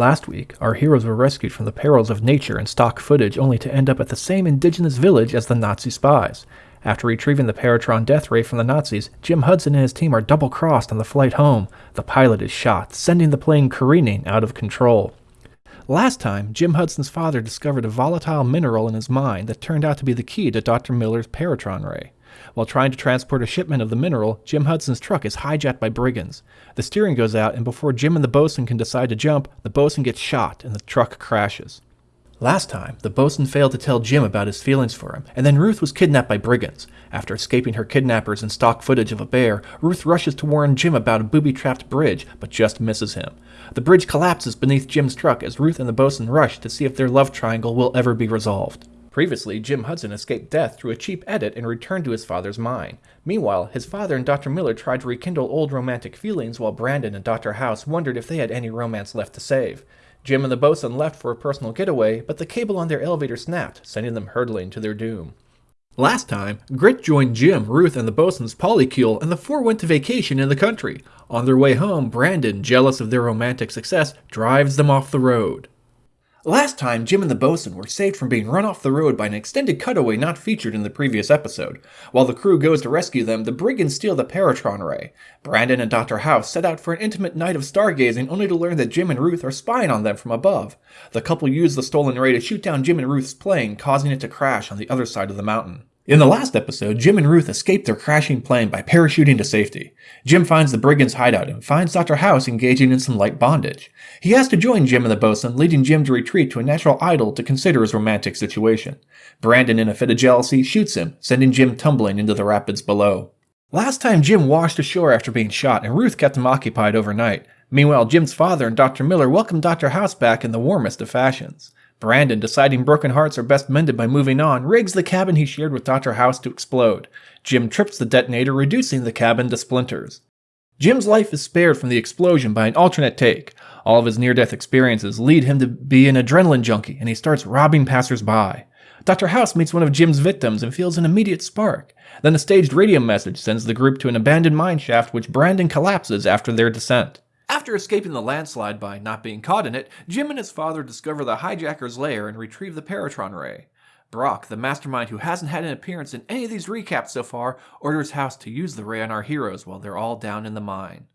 Last week, our heroes were rescued from the perils of nature and stock footage only to end up at the same indigenous village as the Nazi spies. After retrieving the Paratron death ray from the Nazis, Jim Hudson and his team are double crossed on the flight home. The pilot is shot, sending the plane careening out of control. Last time, Jim Hudson's father discovered a volatile mineral in his mine that turned out to be the key to Dr. Miller's Paratron ray. While trying to transport a shipment of the mineral, Jim Hudson's truck is hijacked by brigands. The steering goes out, and before Jim and the bosun can decide to jump, the bosun gets shot and the truck crashes. Last time, the bosun failed to tell Jim about his feelings for him, and then Ruth was kidnapped by brigands. After escaping her kidnappers and stock footage of a bear, Ruth rushes to warn Jim about a booby-trapped bridge, but just misses him. The bridge collapses beneath Jim's truck as Ruth and the bosun rush to see if their love triangle will ever be resolved. Previously, Jim Hudson escaped death through a cheap edit and returned to his father's mine. Meanwhile, his father and Dr. Miller tried to rekindle old romantic feelings while Brandon and Dr. House wondered if they had any romance left to save. Jim and the bosun left for a personal getaway, but the cable on their elevator snapped, sending them hurtling to their doom. Last time, Grit joined Jim, Ruth, and the bosun's polycule, and the four went to vacation in the country. On their way home, Brandon, jealous of their romantic success, drives them off the road. Last time, Jim and the bosun were saved from being run off the road by an extended cutaway not featured in the previous episode. While the crew goes to rescue them, the brigands steal the Paratron Ray. Brandon and Dr. House set out for an intimate night of stargazing only to learn that Jim and Ruth are spying on them from above. The couple use the stolen Ray to shoot down Jim and Ruth's plane, causing it to crash on the other side of the mountain. In the last episode, Jim and Ruth escape their crashing plane by parachuting to safety. Jim finds the brigands' hideout and finds Dr. House engaging in some light bondage. He has to join Jim and the bosun, leading Jim to retreat to a natural idyll to consider his romantic situation. Brandon, in a fit of jealousy, shoots him, sending Jim tumbling into the rapids below. Last time Jim washed ashore after being shot, and Ruth kept him occupied overnight. Meanwhile, Jim's father and Dr. Miller welcome Dr. House back in the warmest of fashions. Brandon, deciding broken hearts are best mended by moving on, rigs the cabin he shared with Dr. House to explode. Jim trips the detonator, reducing the cabin to splinters. Jim's life is spared from the explosion by an alternate take. All of his near death experiences lead him to be an adrenaline junkie, and he starts robbing passersby. Dr. House meets one of Jim's victims and feels an immediate spark. Then a staged radio message sends the group to an abandoned mine shaft, which Brandon collapses after their descent. After escaping the landslide by not being caught in it, Jim and his father discover the hijacker's lair and retrieve the Paratron Ray. Brock, the mastermind who hasn't had an appearance in any of these recaps so far, orders House to use the ray on our heroes while they're all down in the mine.